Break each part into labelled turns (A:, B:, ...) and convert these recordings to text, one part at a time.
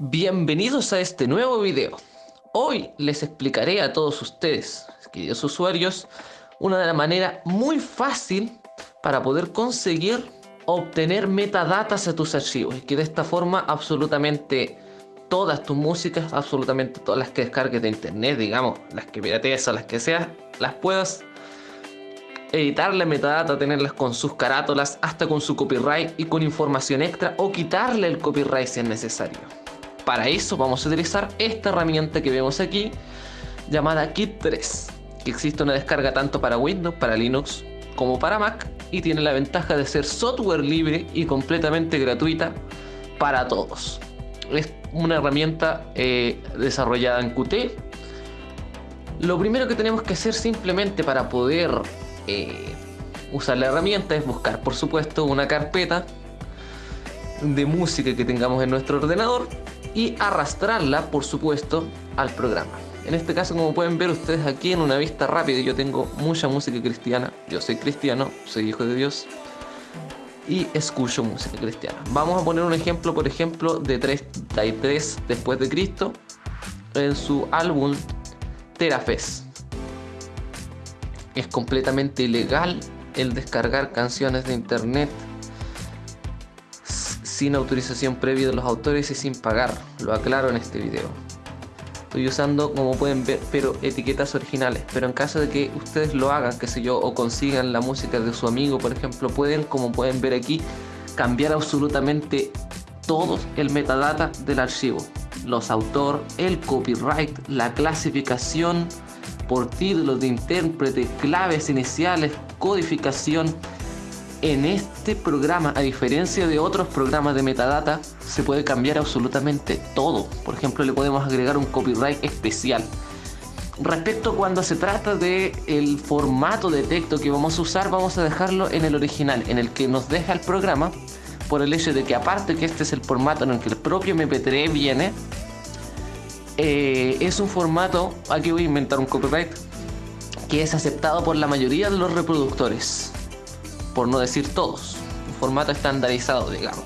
A: Bienvenidos a este nuevo video. Hoy les explicaré a todos ustedes, queridos usuarios, una manera muy fácil para poder conseguir obtener metadatas a tus archivos y que de esta forma absolutamente todas tus músicas, absolutamente todas las que descargues de internet, digamos, las que piratees o las que seas, las puedas editarle metadata, tenerlas con sus carátulas, hasta con su copyright y con información extra o quitarle el copyright si es necesario. Para eso vamos a utilizar esta herramienta que vemos aquí llamada Kit 3 que existe una descarga tanto para Windows, para Linux como para Mac y tiene la ventaja de ser software libre y completamente gratuita para todos. Es una herramienta eh, desarrollada en Qt. Lo primero que tenemos que hacer simplemente para poder eh, usar la herramienta es buscar por supuesto una carpeta de música que tengamos en nuestro ordenador y arrastrarla, por supuesto, al programa. En este caso, como pueden ver ustedes aquí en una vista rápida, yo tengo mucha música cristiana. Yo soy cristiano, soy hijo de Dios y escucho música cristiana. Vamos a poner un ejemplo, por ejemplo, de 33 después de Cristo en su álbum Terafes. Es completamente ilegal el descargar canciones de internet sin autorización previa de los autores y sin pagar, lo aclaro en este video. Estoy usando, como pueden ver, pero etiquetas originales, pero en caso de que ustedes lo hagan, que sé yo, o consigan la música de su amigo, por ejemplo, pueden, como pueden ver aquí, cambiar absolutamente todo el metadata del archivo. Los autor, el copyright, la clasificación por títulos de intérprete, claves iniciales, codificación, en este programa, a diferencia de otros programas de metadata, se puede cambiar absolutamente todo. Por ejemplo, le podemos agregar un copyright especial. Respecto cuando se trata de el formato de texto que vamos a usar, vamos a dejarlo en el original, en el que nos deja el programa, por el hecho de que aparte que este es el formato en el que el propio MP3 viene, eh, es un formato, aquí voy a inventar un copyright, que es aceptado por la mayoría de los reproductores por no decir todos, un formato estandarizado, digamos.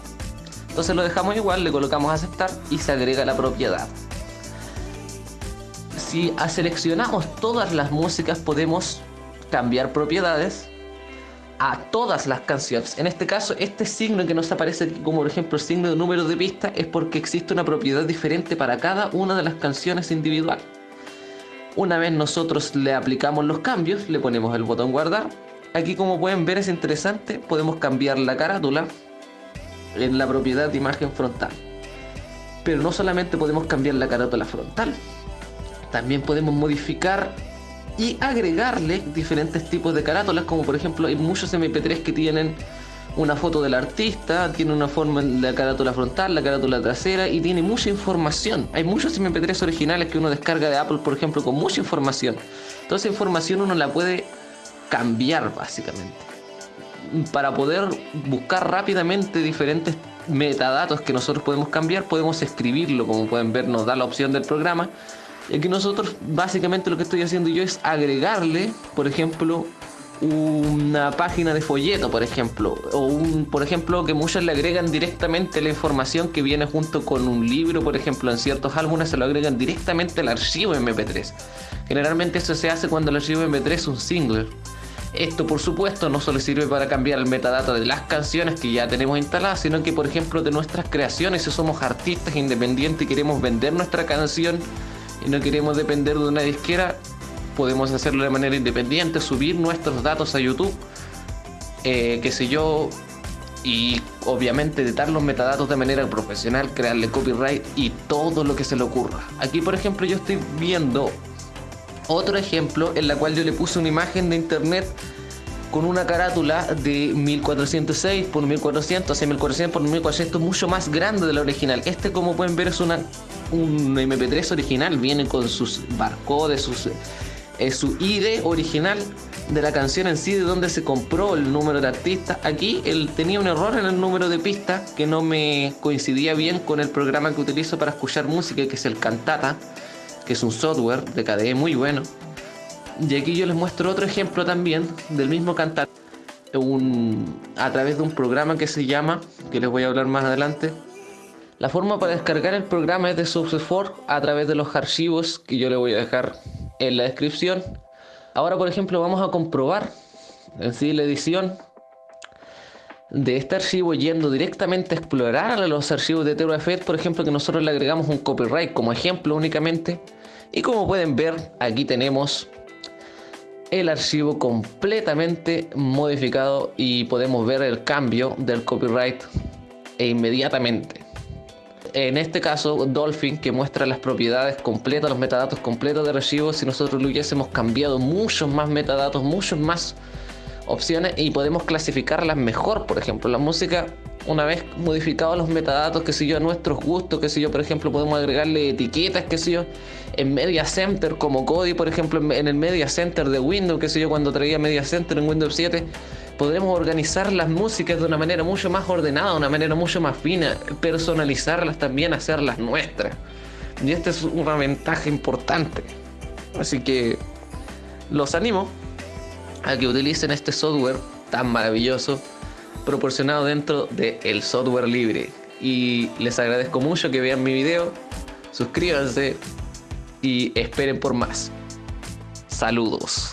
A: Entonces lo dejamos igual, le colocamos aceptar y se agrega la propiedad. Si seleccionamos todas las músicas podemos cambiar propiedades a todas las canciones. En este caso, este signo que nos aparece aquí, como por ejemplo el signo de número de pista, es porque existe una propiedad diferente para cada una de las canciones individual. Una vez nosotros le aplicamos los cambios, le ponemos el botón guardar Aquí como pueden ver es interesante, podemos cambiar la carátula en la propiedad de imagen frontal. Pero no solamente podemos cambiar la carátula frontal, también podemos modificar y agregarle diferentes tipos de carátulas, como por ejemplo hay muchos MP3 que tienen una foto del artista, tiene una forma en la carátula frontal, la carátula trasera y tiene mucha información. Hay muchos MP3 originales que uno descarga de Apple, por ejemplo, con mucha información. Toda esa información uno la puede cambiar básicamente. Para poder buscar rápidamente diferentes metadatos que nosotros podemos cambiar, podemos escribirlo, como pueden ver nos da la opción del programa. Y aquí nosotros básicamente lo que estoy haciendo yo es agregarle, por ejemplo, una página de folleto, por ejemplo, o un, por ejemplo, que muchos le agregan directamente la información que viene junto con un libro, por ejemplo, en ciertos álbumes se lo agregan directamente al archivo MP3. Generalmente eso se hace cuando el archivo MP3 es un single. Esto por supuesto no solo sirve para cambiar el metadata de las canciones que ya tenemos instaladas, sino que por ejemplo de nuestras creaciones, si somos artistas independientes y queremos vender nuestra canción y no queremos depender de una disquera, podemos hacerlo de manera independiente, subir nuestros datos a YouTube, eh, qué sé yo, y obviamente editar los metadatos de manera profesional, crearle copyright y todo lo que se le ocurra. Aquí por ejemplo yo estoy viendo otro ejemplo en la cual yo le puse una imagen de internet con una carátula de 1406 por 1400, hacia 1400 por 1400, mucho más grande de la original. Este, como pueden ver, es una un MP3 original, viene con sus barcodes, sus, eh, su ID original de la canción en sí, de donde se compró el número de artista. Aquí él tenía un error en el número de pista que no me coincidía bien con el programa que utilizo para escuchar música, que es el Cantata que es un software de KDE muy bueno. Y aquí yo les muestro otro ejemplo también del mismo cantar a través de un programa que se llama, que les voy a hablar más adelante, La forma para descargar el programa es de SuccessForce a través de los archivos que yo le voy a dejar en la descripción. Ahora, por ejemplo, vamos a comprobar en sí la edición de este archivo yendo directamente a explorar los archivos de TeroEffect, por ejemplo, que nosotros le agregamos un copyright como ejemplo únicamente. Y como pueden ver, aquí tenemos el archivo completamente modificado y podemos ver el cambio del copyright e inmediatamente. En este caso, Dolphin, que muestra las propiedades completas, los metadatos completos de archivo, si nosotros lo hubiésemos cambiado muchos más metadatos, muchos más opciones y podemos clasificarlas mejor. Por ejemplo, la música, una vez modificados los metadatos, que sé yo, a nuestros gustos, que sé yo, por ejemplo, podemos agregarle etiquetas, que sé yo, en Media Center como Kodi, por ejemplo, en el Media Center de Windows, que sé yo, cuando traía Media Center en Windows 7, podremos organizar las músicas de una manera mucho más ordenada, una manera mucho más fina, personalizarlas también, hacerlas nuestras. Y esta es una ventaja importante. Así que los animo a que utilicen este software tan maravilloso proporcionado dentro del software libre. Y les agradezco mucho que vean mi video, suscríbanse y esperen por más. Saludos.